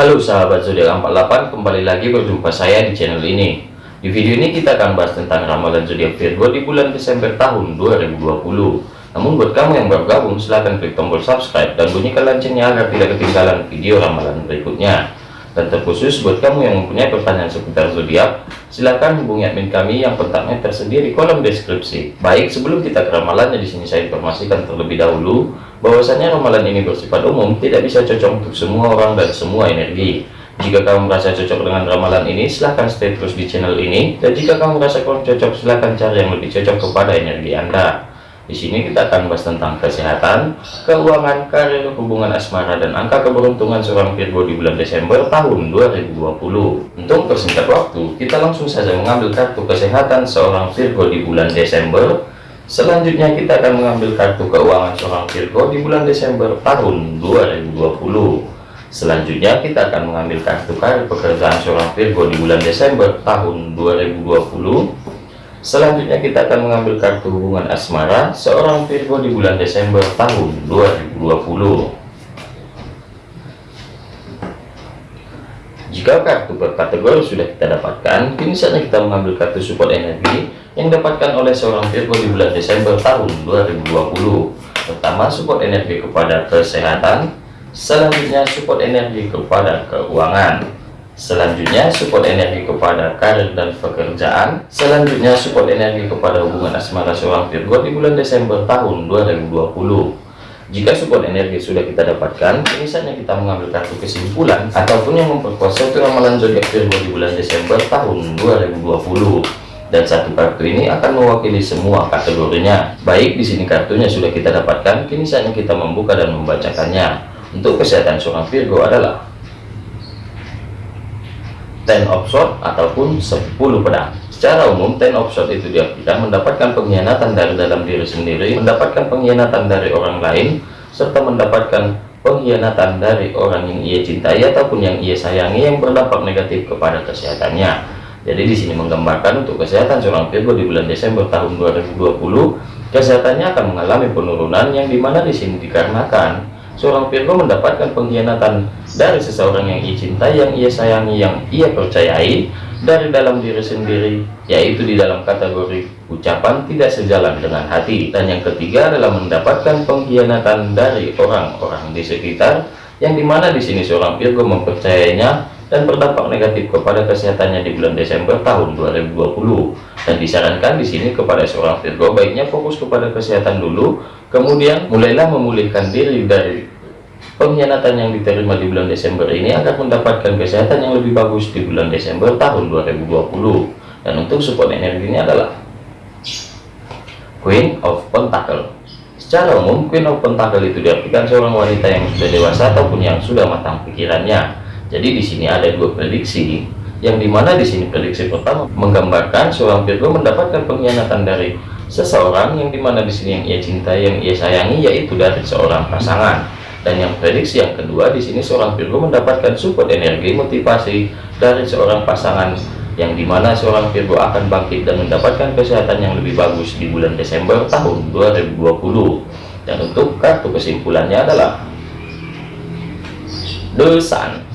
Halo sahabat zodiak 48 kembali lagi berjumpa saya di channel ini. Di video ini kita akan bahas tentang ramalan zodiak Virgo di bulan Desember tahun 2020 namun buat kamu yang baru gabung silahkan klik tombol subscribe dan bunyikan loncengnya agar tidak ketinggalan video ramalan berikutnya dan terkhusus buat kamu yang mempunyai pertanyaan seputar zodiak silahkan hubungi admin kami yang kontaknya tersedia di kolom deskripsi. Baik sebelum kita ke ramalannya di sini saya informasikan terlebih dahulu bahwasanya ramalan ini bersifat umum tidak bisa cocok untuk semua orang dan semua energi. Jika kamu merasa cocok dengan ramalan ini silahkan stay terus di channel ini. Dan jika kamu merasa kurang cocok silahkan cari yang lebih cocok kepada energi anda di sini kita akan bahas tentang kesehatan, keuangan, karir, hubungan asmara, dan angka keberuntungan seorang Virgo di bulan Desember tahun 2020. Untuk persingkat waktu, kita langsung saja mengambil kartu kesehatan seorang Virgo di bulan Desember. Selanjutnya kita akan mengambil kartu keuangan seorang Virgo di bulan Desember tahun 2020. Selanjutnya kita akan mengambil kartu karir pekerjaan seorang Virgo di bulan Desember tahun 2020 Selanjutnya kita akan mengambil kartu hubungan asmara seorang Virgo di bulan Desember tahun 2020. Jika kartu per kategori sudah kita dapatkan, kini saatnya kita mengambil kartu support energi yang didapatkan oleh seorang Virgo di bulan Desember tahun 2020. Pertama, support energi kepada kesehatan, selanjutnya support energi kepada keuangan. Selanjutnya support energi kepada karir dan pekerjaan. Selanjutnya support energi kepada hubungan asmara seorang Virgo di bulan Desember tahun 2020. Jika support energi sudah kita dapatkan, misalnya kita mengambil kartu kesimpulan ataupun yang memperkuat suatu ramalan zodiak Virgo di bulan Desember tahun 2020. Dan satu kartu ini akan mewakili semua kategorinya. Baik di sini kartunya sudah kita dapatkan, kini saatnya kita membuka dan membacakannya. Untuk kesehatan seorang Virgo adalah ten of sword ataupun 10 pedang. Secara umum ten of sword itu diartikan mendapatkan pengkhianatan dari dalam diri sendiri mendapatkan pengkhianatan dari orang lain serta mendapatkan pengkhianatan dari orang yang ia cintai ataupun yang ia sayangi yang berdampak negatif kepada kesehatannya. Jadi di sini menggambarkan untuk kesehatan seorang Virgo di bulan Desember tahun 2020 kesehatannya akan mengalami penurunan yang di mana di sini dikarenakan seorang Virgo mendapatkan pengkhianatan dari seseorang yang ia cintai, yang ia sayangi, yang ia percayai dari dalam diri sendiri, yaitu di dalam kategori ucapan tidak sejalan dengan hati. Dan yang ketiga adalah mendapatkan pengkhianatan dari orang-orang di sekitar, yang di mana di sini seorang Virgo mempercayainya dan berdampak negatif kepada kesehatannya di bulan Desember tahun 2020 dan disarankan di sini kepada seorang Virgo baiknya fokus kepada kesehatan dulu kemudian mulailah memulihkan diri dari pengkhianatan yang diterima di bulan Desember ini agar mendapatkan kesehatan yang lebih bagus di bulan Desember tahun 2020 dan untuk support energinya adalah Queen of Pentacle. Secara umum Queen of Pentacle itu diartikan seorang wanita yang sudah dewasa ataupun yang sudah matang pikirannya jadi di sini ada dua prediksi yang di mana di sini prediksi pertama menggambarkan seorang Virgo mendapatkan pengkhianatan dari seseorang yang di mana di sini yang ia cintai yang ia sayangi yaitu dari seorang pasangan. Dan yang prediksi yang kedua di sini seorang Virgo mendapatkan support energi motivasi dari seorang pasangan yang di mana seorang Virgo akan bangkit dan mendapatkan kesehatan yang lebih bagus di bulan Desember tahun 2020 dan untuk kartu kesimpulannya adalah The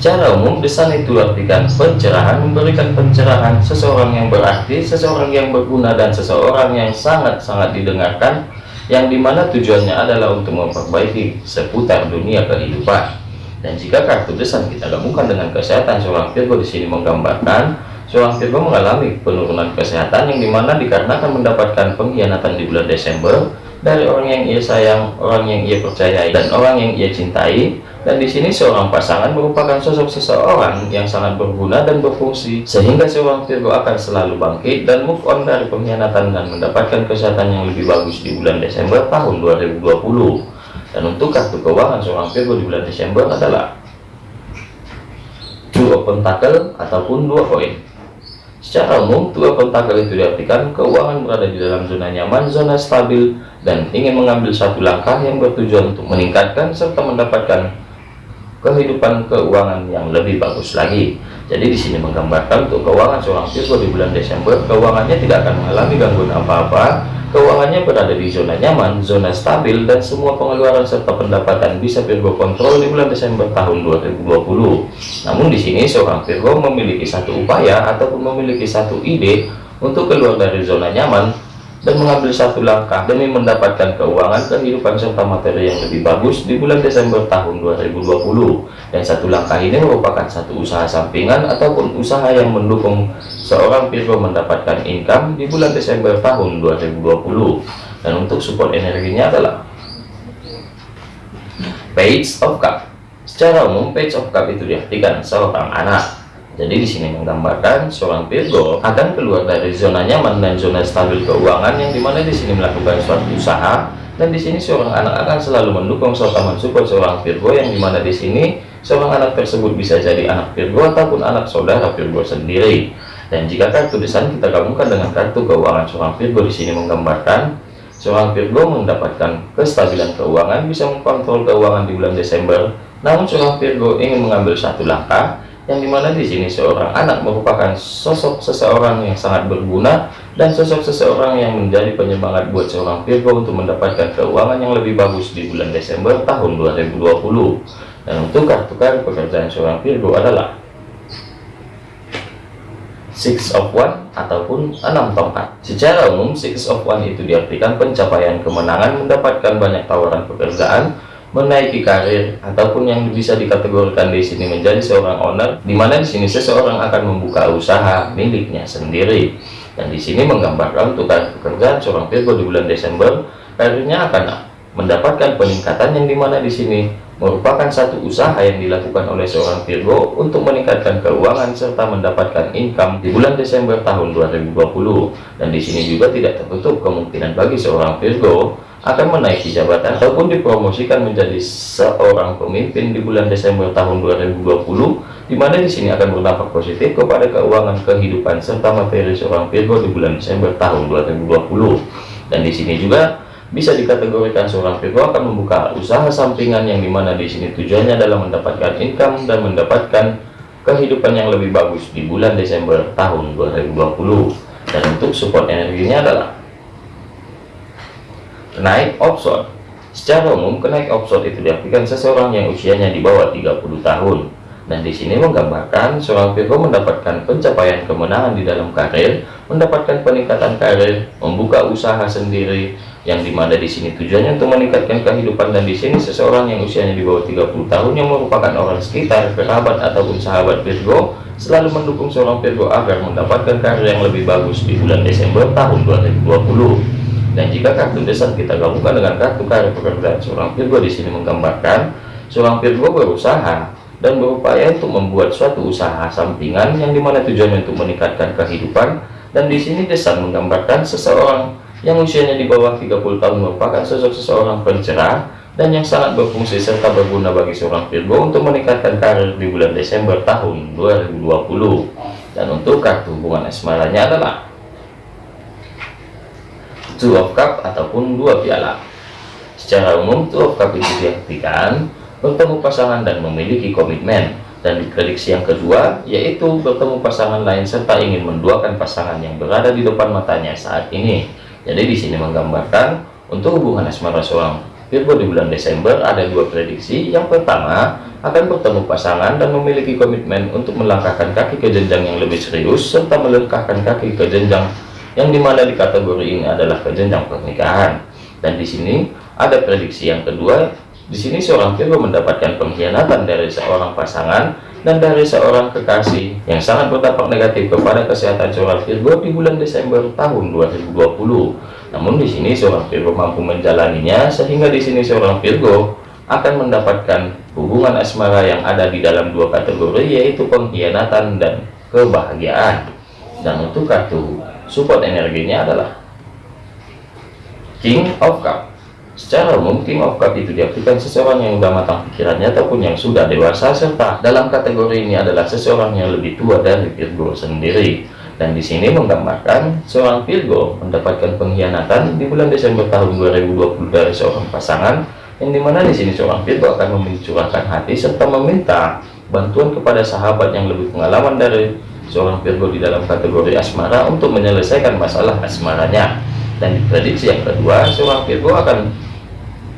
Secara umum, desan itu artikan pencerahan, memberikan pencerahan, seseorang yang berarti, seseorang yang berguna, dan seseorang yang sangat-sangat didengarkan, yang di mana tujuannya adalah untuk memperbaiki seputar dunia kehidupan. Dan jika kartu desan kita gabungkan dengan kesehatan seorang Virgo di sini menggambarkan seorang Virgo mengalami penurunan kesehatan yang di mana dikarenakan mendapatkan pengkhianatan di bulan Desember dari orang yang ia sayang, orang yang ia percayai, dan orang yang ia cintai, dan di sini seorang pasangan merupakan sosok seseorang yang sangat berguna dan berfungsi, sehingga seorang Virgo akan selalu bangkit dan move on dari pengkhianatan dan mendapatkan kesehatan yang lebih bagus di bulan Desember tahun 2020. Dan untuk kartu keuangan seorang Virgo di bulan Desember adalah of Pentacle ataupun dua koin. Secara umum, dua pentakel itu diartikan keuangan berada di dalam zona nyaman, zona stabil, dan ingin mengambil satu langkah yang bertujuan untuk meningkatkan serta mendapatkan kehidupan keuangan yang lebih bagus lagi. Jadi di sini menggambarkan untuk keuangan seorang Virgo di bulan Desember, keuangannya tidak akan mengalami gangguan apa-apa, keuangannya berada di zona nyaman, zona stabil, dan semua pengeluaran serta pendapatan bisa Virgo kontrol di bulan Desember tahun 2020. Namun di sini seorang Virgo memiliki satu upaya ataupun memiliki satu ide untuk keluar dari zona nyaman dan mengambil satu langkah demi mendapatkan keuangan kehidupan serta materi yang lebih bagus di bulan Desember tahun 2020 dan satu langkah ini merupakan satu usaha sampingan ataupun usaha yang mendukung seorang Virgo mendapatkan income di bulan Desember tahun 2020 dan untuk support energinya adalah Page of Cup. Secara umum Page of Cup itu diartikan seorang anak jadi di sini menggambarkan seorang Virgo akan keluar dari zona nyaman dan zona stabil keuangan yang di mana di sini melakukan suatu usaha dan di sini seorang anak akan selalu mendukung serta mensupport seorang Virgo yang di mana di sini seorang anak tersebut bisa jadi anak Virgo ataupun anak saudara Virgo sendiri. Dan jika kartu desain kita gabungkan dengan kartu keuangan seorang Virgo di sini menggambarkan seorang Virgo mendapatkan kestabilan keuangan bisa mengkontrol keuangan di bulan Desember. Namun seorang Virgo ingin mengambil satu langkah yang di mana di sini seorang anak merupakan sosok seseorang yang sangat berguna dan sosok seseorang yang menjadi penyemangat buat seorang Virgo untuk mendapatkan keuangan yang lebih bagus di bulan Desember tahun 2020 dan untuk kartu kartu pekerjaan seorang Virgo adalah Six of One ataupun enam tongkat. Secara umum, Six of One itu diartikan pencapaian kemenangan, mendapatkan banyak tawaran pekerjaan, menaiki karir ataupun yang bisa dikategorikan di sini menjadi seorang owner di mana di sini seseorang akan membuka usaha miliknya sendiri. Dan di sini menggambarkan untuk pekerjaan seorang Virgo di bulan Desember karirnya akan mendapatkan peningkatan yang di mana di sini merupakan satu usaha yang dilakukan oleh seorang Virgo untuk meningkatkan keuangan serta mendapatkan income di bulan Desember tahun 2020 dan di sini juga tidak tertutup kemungkinan bagi seorang Virgo akan menaiki jabatan ataupun dipromosikan menjadi seorang pemimpin di bulan Desember tahun 2020 di mana di sini akan berdampak positif kepada keuangan kehidupan serta materi seorang Virgo di bulan Desember tahun 2020 dan di sini juga bisa dikategorikan seorang Virgo akan membuka usaha sampingan yang di mana di sini tujuannya adalah mendapatkan income dan mendapatkan kehidupan yang lebih bagus di bulan Desember tahun 2020 dan untuk support energinya adalah Kenaik opson Secara umum, kenaik opson itu diartikan seseorang yang usianya di bawah 30 tahun. Dan di sini menggambarkan seorang Virgo mendapatkan pencapaian kemenangan di dalam karir, mendapatkan peningkatan karir, membuka usaha sendiri, yang di mana di sini tujuannya untuk meningkatkan kehidupan dan di sini seseorang yang usianya di bawah 30 tahun yang merupakan orang sekitar, kerabat ataupun sahabat Virgo selalu mendukung seorang Virgo agar mendapatkan karir yang lebih bagus di bulan Desember tahun 2020 dan jika kartu desa kita gabungkan dengan kartu karir pekerjaan seorang Virgo di sini menggambarkan seorang Virgo berusaha dan berupaya untuk membuat suatu usaha sampingan yang di mana tujuannya untuk meningkatkan kehidupan. Dan di sini desa menggambarkan seseorang yang usianya di bawah 30 tahun merupakan sosok seseorang pencerah dan yang sangat berfungsi serta berguna bagi seorang Virgo untuk meningkatkan karir di bulan Desember tahun 2020 dan untuk kartu hubungan asmaranya adalah two of cup ataupun dua piala. Secara umum two of cup itu diartikan bertemu pasangan dan memiliki komitmen. Dan di prediksi yang kedua yaitu bertemu pasangan lain serta ingin menduakan pasangan yang berada di depan matanya saat ini jadi di sini menggambarkan untuk hubungan asmara seorang Virgo di bulan Desember ada dua prediksi. Yang pertama akan bertemu pasangan dan memiliki komitmen untuk melangkahkan kaki ke jenjang yang lebih serius serta melangkahkan kaki ke jenjang yang di mana di kategori ini adalah kejenjang pernikahan. Dan di sini ada prediksi yang kedua di sini seorang Virgo mendapatkan pengkhianatan dari seorang pasangan dan dari seorang kekasih yang sangat berdampak negatif kepada kesehatan seorang Virgo di bulan Desember tahun 2020 namun di sini seorang Virgo mampu menjalaninya sehingga di sini seorang Virgo akan mendapatkan hubungan asmara yang ada di dalam dua kategori yaitu pengkhianatan dan kebahagiaan. Dan untuk kartu support energinya adalah King of Cup secara umum King of Cup itu diartikan seseorang yang sudah matang pikirannya ataupun yang sudah dewasa serta dalam kategori ini adalah seseorang yang lebih tua dari Virgo sendiri. Dan di sini menggambarkan seorang Virgo mendapatkan pengkhianatan di bulan Desember tahun 2020 dari seorang pasangan yang di mana di sini seorang Virgo akan mencurahkan hati serta meminta bantuan kepada sahabat yang lebih pengalaman dari seorang Virgo di dalam kategori asmara untuk menyelesaikan masalah asmaranya. Dan diprediksi yang kedua seorang Virgo akan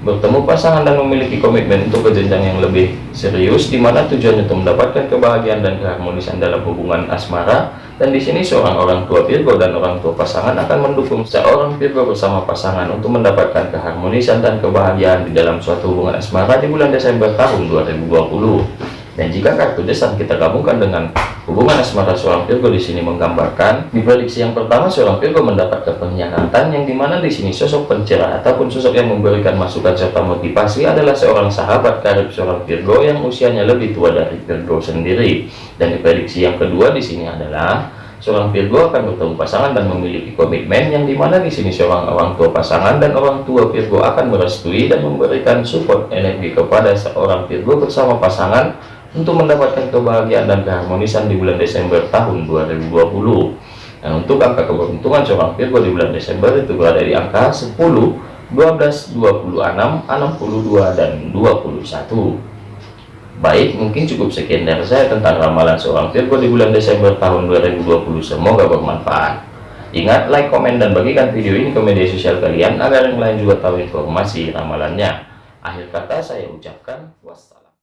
bertemu pasangan dan memiliki komitmen untuk ke jenjang yang lebih serius di mana tujuannya untuk mendapatkan kebahagiaan dan keharmonisan dalam hubungan asmara. Dan di sini seorang orang tua Virgo dan orang tua pasangan akan mendukung seorang Virgo bersama pasangan untuk mendapatkan keharmonisan dan kebahagiaan di dalam suatu hubungan asmara di bulan Desember tahun 2020 dan jika kartu desan kita gabungkan dengan hubungan asmara seorang Virgo di sini menggambarkan di prediksi yang pertama seorang Virgo mendapatkan pengkhianatan yang di mana di sini sosok pencerah ataupun sosok yang memberikan masukan serta motivasi adalah seorang sahabat karib seorang Virgo yang usianya lebih tua dari Virgo sendiri. Dan di prediksi yang kedua di sini adalah seorang Virgo akan bertemu pasangan dan memiliki komitmen yang di mana di sini seorang orang tua pasangan dan orang tua Virgo akan merestui dan memberikan support energi kepada seorang Virgo bersama pasangan untuk mendapatkan kebahagiaan dan keharmonisan di bulan Desember tahun 2020 dan untuk angka keberuntungan seorang Virgo di bulan Desember itu berada di angka 10 12 26 62 dan 21 baik mungkin cukup sekian dari saya tentang ramalan seorang Virgo di bulan Desember tahun 2020 semoga bermanfaat. Ingat like komen dan bagikan video ini ke media sosial kalian agar yang lain juga tahu informasi ramalannya. Akhir kata saya ucapkan wassalam